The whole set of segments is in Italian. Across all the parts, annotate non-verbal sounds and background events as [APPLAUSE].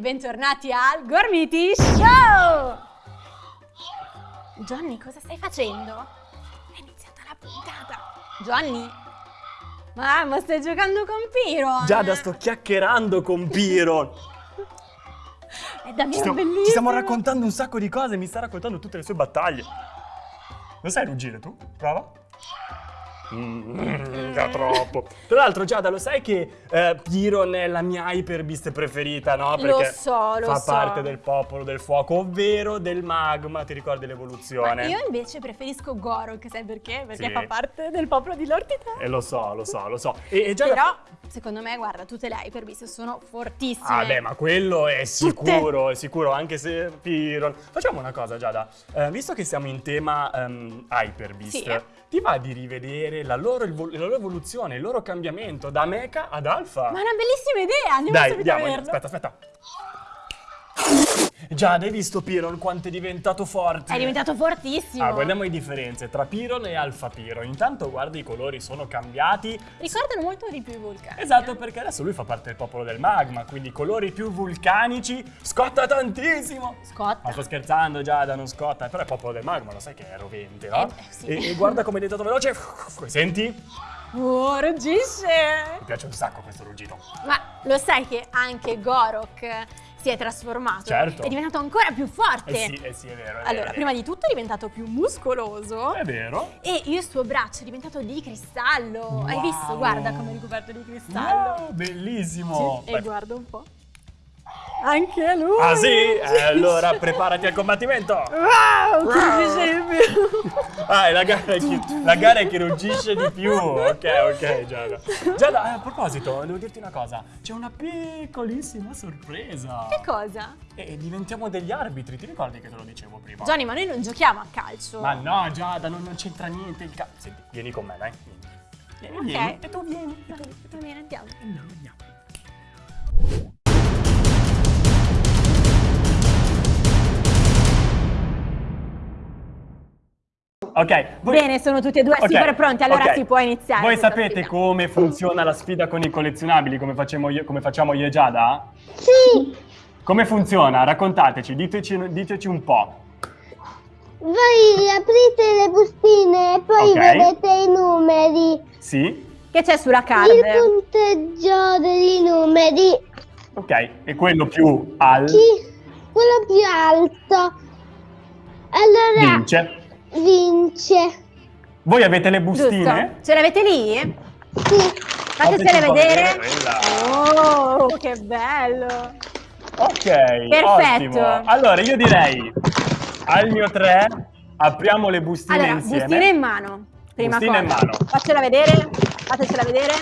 bentornati al Gormiti Show! Johnny, cosa stai facendo? È iniziata la puntata. Johnny? Ma, ma stai giocando con Piron? Giada, sto chiacchierando con Piron. [LAUGHS] È davvero Ci stiamo, bellissimo. ci stiamo raccontando un sacco di cose, mi sta raccontando tutte le sue battaglie. Non sai ruggire tu? Prova. Mm, da troppo. Tra l'altro, Giada, lo sai che eh, Piron è la mia Hyperbeast preferita, no? Lo Perché so, lo fa so. parte del popolo del fuoco, ovvero del magma, ti ricordi l'evoluzione? io invece preferisco Gorok, sai perché? Perché Sì. fa parte del popolo di Lord Titan. Eh, lo so, lo so, lo so. E, e Giada... Però, secondo me, guarda, tutte le Hyperbeast sono fortissime. Ah beh, ma quello è sicuro, è sicuro, anche se Piron... Facciamo una cosa, Giada. Eh, visto che siamo in tema ehm, Hyperbeast, Sì. ti va di rivedere la loro, la loro evoluzione, il loro cambiamento da mecha ad alfa? Ma è una bellissima idea, andiamo Dai, subito a andiamo, vederlo. aspetta, aspetta. Giada, hai visto Piron quanto è diventato forte? È diventato fortissimo. Ah, guardiamo le differenze tra Piron e Alfa Piron. Intanto guarda i colori sono cambiati. Ricordano molto di più i vulcani. Esatto, perché adesso lui fa parte del popolo del magma, quindi colori più vulcanici, scotta tantissimo. Scotta. Ma sto scherzando, Giada, non scotta, però è popolo del magma, lo sai che è rovente, no? Eh, eh, sì. e, e guarda come è diventato veloce. Senti? Mi Oh, ruggisce! piace un sacco questo ruggito. Ma lo sai che anche Gorok si è trasformato? Certo. È diventato ancora più forte. Eh sì, eh sì, è vero. È Allora, vero, prima di tutto è diventato più muscoloso. È vero. E il suo braccio è diventato di cristallo. Hai Wow. visto? Guarda come è ricoperto di cristallo. Wow, bellissimo. Sì, e guarda un po'. Anche lui! Ah sì? Eh, allora preparati al combattimento. Wow, che incredibile! Ah, è la gara, è chi, la gara è chi ruggisce di più. Ok, ok, Giada. Giada, eh, a proposito, devo dirti una cosa. C'è una piccolissima sorpresa. Che cosa? E diventiamo degli arbitri, ti ricordi che te lo dicevo prima? Johnny, ma noi non giochiamo a calcio. Ma no, Giada, non, non c'entra niente il cazzo. Senti, vieni con me, dai. Vieni, Ok. vieni. E tu vieni. E tu, e tu. Va bene, andiamo. Andiamo, andiamo. Ok, voi, Bene, sono tutti e due Ok, super pronti, allora ok. si può iniziare. Voi sapete sfida. come funziona la sfida con i collezionabili, come, facciamo io, come facciamo io e Giada? Sì, Come funziona? Raccontateci, diteci, diteci un po'. voi aprite le bustine e poi Ok. vedete i numeri, Sì? Che c'è sulla card? il punteggio dei numeri, Ok, e quello più al chi, quello più alto, allora vince. Vince. Voi avete le bustine? Giusto? Ce l'avete lì? Sì, Fatecele vedere. Oh, che bello! Ok, Perfetto. ottimo. Allora io direi al mio 3 apriamo le bustine Allora, insieme. bustine in mano. Prima Bustine cosa. in mano. Faccela vedere. Fatecela vedere.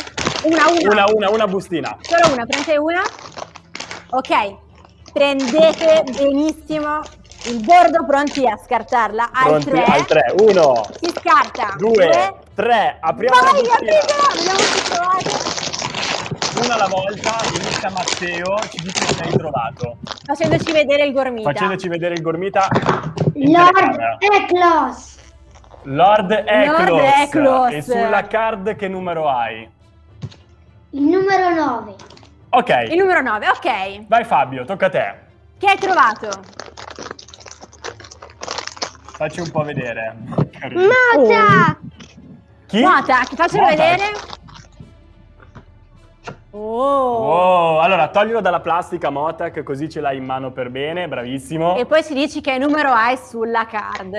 Una, una. Una, una, una bustina. Solo una, prendete una. Ok. Prendete benissimo il bordo pronti a scartarla. Al Pronti 3. al 3. 1, Si scarta. 2, 3. Apriamo la Vai, bustina. apritela! Vediamo se trovate. Una alla volta, inizia Matteo, ci dice che hai trovato. Facendoci vedere il gormita. Facendoci vedere il gormita Lord. Eclos, Lord Eklos. Eklos. E sulla card che numero hai? il numero 9. Ok, Il numero 9, ok. vai Fabio, tocca a te. Che hai trovato? Facci un po' vedere. Mota, Chi? Faccelo Mota. vedere. Oh. Oh, allora toglilo dalla plastica Motac così ce l'hai in mano per bene, bravissimo. E poi ci dici che numero hai sulla card.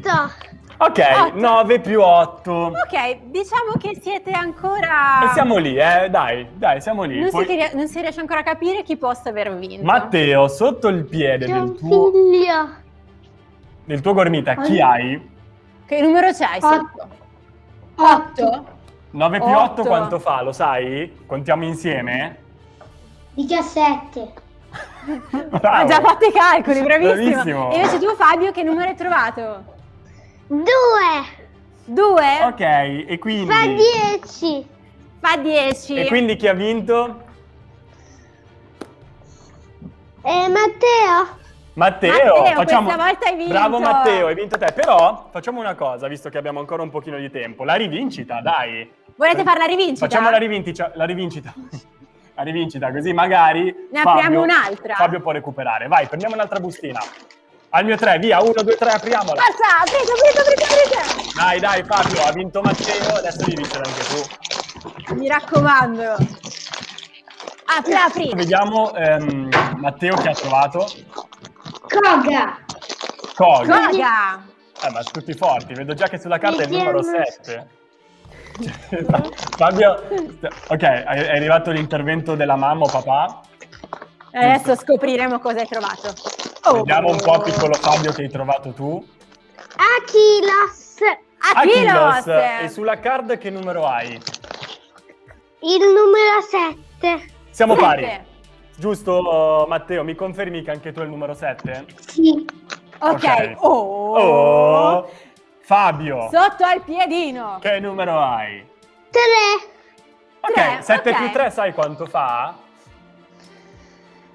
8, Ok, Otto. 9 più 8. Ok, diciamo che siete ancora... E siamo lì, eh, dai, dai, siamo lì. Non, Poi- si, non si riesce ancora a capire chi possa aver vinto. Matteo, sotto il piede del tuo, figlio. del tuo gormita, chi Ah. hai? Che numero c'hai sotto? 8? 9 più 8 Otto. quanto fa, lo sai? Contiamo insieme? 17, [LAUGHS] Bravo. Ha già fatto i calcoli, bravissimo. Bravissimo. E invece tu Fabio che numero hai trovato? 2, 2? Ok, e quindi... fa 10, Fa 10. E quindi chi ha vinto? e Matteo, Matteo, Matteo, facciamo... questa volta hai vinto. Bravo Matteo, hai vinto te. Però facciamo una cosa, visto che abbiamo ancora un pochino di tempo. La rivincita, dai. Volete fare la rivincita? Facciamo la rivincita. La rivincita. la rivincita, così magari Ne apriamo Fabio- un'altra. Fabio può recuperare. Vai, prendiamo un'altra bustina. Al mio 3, via, 1, 2, 3, apriamola. Forza, aprite, aprite, aprite, aprite. Dai, dai, Fabio, ha vinto Matteo, adesso devi vincere anche tu. Mi raccomando. Apri, apri. Vediamo ehm, Matteo che ha trovato. Koga. Kog. Koga. Eh, ma tutti forti, vedo già che sulla carta è il Mi numero chiama- [LAUGHS] 7. Fabio, ok, è arrivato l'intervento della mamma o papà. Adesso scopriremo cosa hai trovato. Oh. Vediamo un po', piccolo Fabio, che hai trovato tu. Aquilos. Aquilos. E sulla card che numero hai? Il numero 7. Siamo Sette. pari. Giusto, Matteo? Mi confermi che anche tu hai il numero 7? Sì. Ok. Ok. Oh. Oh! Fabio, Sotto al piedino. che numero hai? 3. Ok, Tre, 7 ok. più 3 sai quanto fa?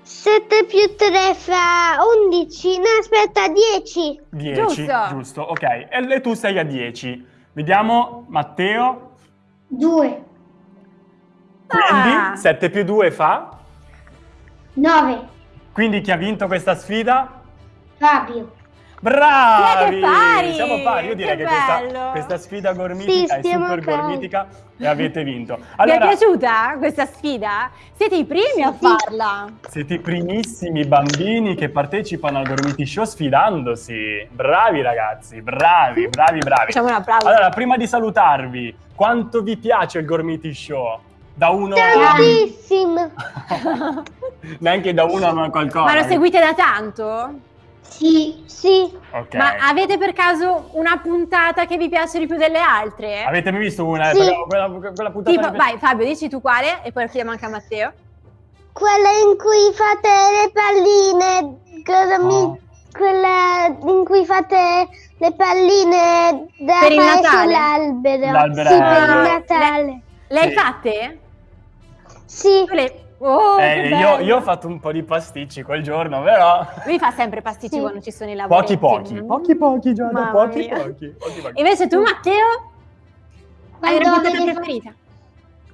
7 più 3 fa 11. No, aspetta, 10. 10, Giusto. giusto. Ok, e e tu sei a 10. Vediamo, Matteo, 2. quindi Ah. 7 più 2 fa? 9. Quindi chi ha vinto questa sfida? Fabio. Bravi! Siete pari! Siamo pari, io direi Che che, questa, questa sfida gormitica Sì, è super pari. gormitica e avete vinto. [LAUGHS] Vi è Allora, piaciuta questa sfida? Siete i primi a Sì. farla. siete i primissimi bambini che partecipano al Gormiti Show sfidandosi. Bravi ragazzi, bravi, bravi, bravi. Facciamo un applauso. Allora, prima di salutarvi, quanto vi piace il Gormiti Show? Da uno a... Tantissimo. [LAUGHS] Neanche da uno a qualcosa. Ma lo seguite da tanto? Sì. Sì. Ok. Ma avete per caso una puntata che vi piace di più delle altre? Avete mai visto una? Sì. Quella, quella, quella puntata Tipo, vai Fabio, dici tu quale e poi chiediamo anche a Matteo. Quella in cui fate le palline. Oh. Quella in cui fate le palline da Per il Natale? sull'albero. Sì, per il Natale. Le hai Sì. fatte? Sì. Le- Oh, Eh, io, io ho fatto un po' di pasticci quel giorno, però... Lui fa sempre pasticci Sì. quando ci sono i lavori. Pochi pochi, pochi pochi, Giada, pochi pochi, pochi pochi. Invece tu, Matteo, hai una Quando avete, fa- preferita?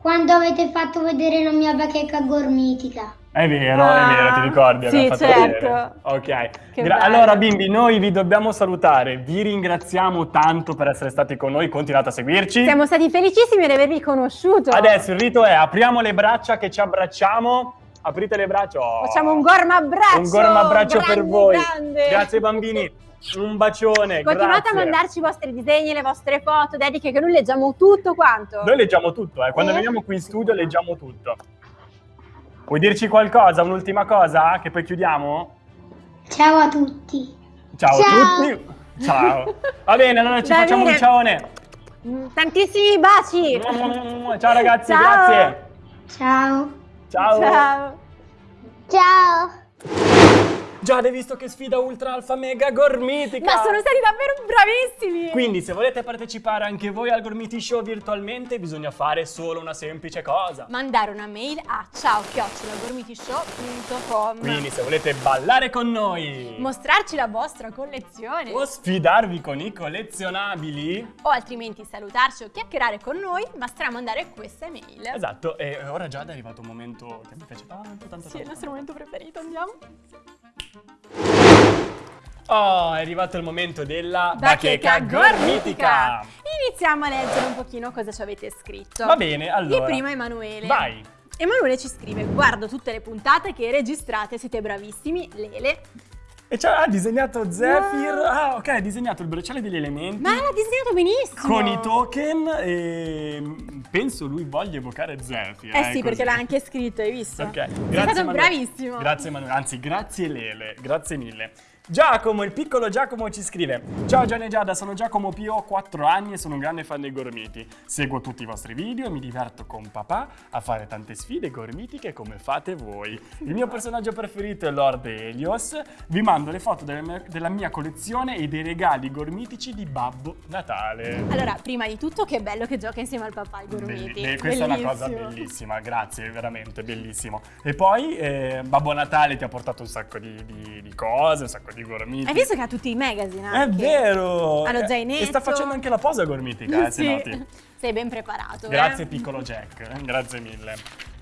quando avete fatto vedere la mia bacheca gormitica. È vero, Ah, è vero, ti ricordi? sì, certo. Ok. Allora, bimbi, noi vi dobbiamo salutare. Vi ringraziamo tanto per essere stati con noi. Continuate a seguirci. Siamo stati felicissimi di avervi conosciuto. Adesso il rito è apriamo le braccia che ci abbracciamo. Aprite le braccia. Oh. Facciamo un gorma abbraccio. Un gorma abbraccio per voi. grande. Grazie bambini. Un bacione. Continuate grazie. a mandarci i vostri disegni, le vostre foto, dediche, che noi leggiamo tutto quanto. Noi leggiamo tutto, eh. quando Sì. veniamo qui in studio leggiamo tutto. Vuoi dirci qualcosa, un'ultima cosa, che poi chiudiamo? Ciao a tutti. Ciao, Ciao. a tutti. Ciao. Va bene, allora ci Va facciamo bene. un ciaone. Mm, Tantissimi baci. [LAUGHS] Ciao ragazzi, Ciao. grazie. Ciao. Ciao. Ciao. Ciao. Già, hai visto che sfida ultra alfa mega gormitica? Ma sono stati davvero bravissimi. Quindi se volete partecipare anche voi al Gormiti Show virtualmente bisogna fare solo una semplice cosa. Mandare una mail a ciao-gormitishow.com Quindi se volete ballare con noi Mostrarci la vostra collezione o sfidarvi con i collezionabili, o altrimenti salutarci o chiacchierare con noi, basterà mandare questa email. esatto, e ora già è arrivato un momento che mi piace tanto, tanto, Sì, è il tanto. nostro momento preferito, andiamo. Oh, è arrivato il momento della Bacheca bacheca gormitica. gormitica. Iniziamo a leggere un pochino cosa ci avete scritto. Va bene, allora. Il primo è Emanuele. Vai. Emanuele ci scrive: Guardo tutte le puntate che registrate, siete bravissimi. Lele. E ci ha disegnato Zephyr. Ah, ok, ha disegnato il bracciale degli elementi. Ma l'ha disegnato benissimo. Con i token e penso lui voglia evocare Zephyr. Eh sì, perché così. l'ha anche scritto, hai visto? Ok, Sei grazie stato Emanuele. bravissimo. Grazie Emanuele, anzi grazie Lele, grazie mille. Giacomo, il piccolo Giacomo ci scrive Ciao Gianni e Giada, sono Giacomo Pio, ho 4 anni e sono un grande fan dei gormiti Seguo tutti i vostri video e mi diverto con papà a fare tante sfide gormitiche come fate voi Il mio personaggio preferito è Lord Helios Vi mando le foto della mia collezione e dei regali gormitici di Babbo Natale Allora, prima di tutto, che bello che gioca insieme al papà ai gormiti. Belli- be- questa è una cosa Bellissimo. bellissima, grazie, veramente bellissimo. E poi eh, Babbo Natale ti ha portato un sacco di, di- di cose, un sacco di gormiti. Hai visto che ha tutti i magazine? È anche? vero! Ha lo zainetto. E sta facendo anche la posa gormitica, eh, se Sì. noti. Sei ben preparato. Grazie eh? piccolo Jack, grazie mille.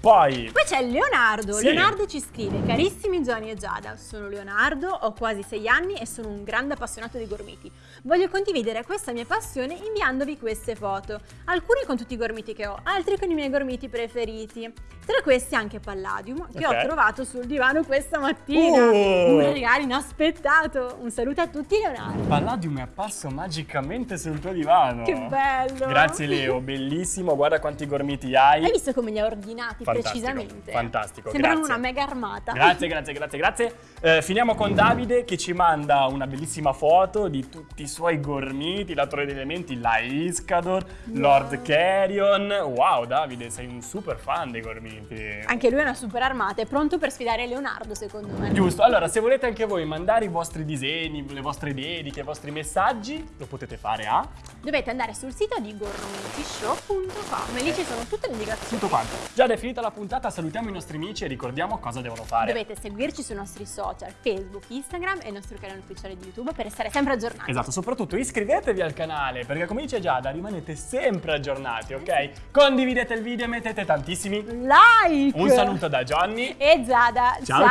Poi, Poi c'è Leonardo. Sì. Leonardo ci scrive: Carissimi Johnny e Giada, sono Leonardo, ho quasi sei anni e sono un grande appassionato di gormiti. Voglio condividere questa mia passione inviandovi queste foto. Alcuni con tutti i gormiti che ho, altri con i miei gormiti preferiti. Tra questi anche Palladium, che Ok. ho trovato sul divano questa mattina. Uh. Un regalo inaspettato. Un saluto a tutti, Leonardo. Palladium è apparso magicamente sul tuo divano. Che bello! Grazie Leo, bellissimo, guarda quanti gormiti hai. Hai visto come li ha ordinati Fantastico, precisamente? fantastico, Sembrano grazie. una mega armata. Grazie, grazie, grazie, grazie. Eh, finiamo con Davide che ci manda una bellissima foto di tutti i suoi gormiti, la Torre degli Elementi, la Iscador, Lord Carrion. Wow, Davide, sei un super fan dei gormiti. Anche lui è una super armata, è pronto per sfidare Leonardo, secondo me. Giusto, allora se volete anche voi mandare i vostri disegni, le vostre dediche, i vostri messaggi, lo potete fare a Dovete andare sul sito di gormitishow.com e lì ci sono tutte le indicazioni. tutto quanto. Già è finita la puntata, salutiamo i nostri amici e ricordiamo cosa devono fare. Dovete seguirci sui nostri social, Facebook, Instagram e il nostro canale ufficiale di YouTube per restare sempre aggiornati. Esatto, soprattutto iscrivetevi al canale perché come dice Giada rimanete sempre aggiornati, ok? Condividete il video e mettete tantissimi. Like! Un saluto da Johnny. E Giada, ciao.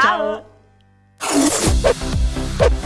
ciao.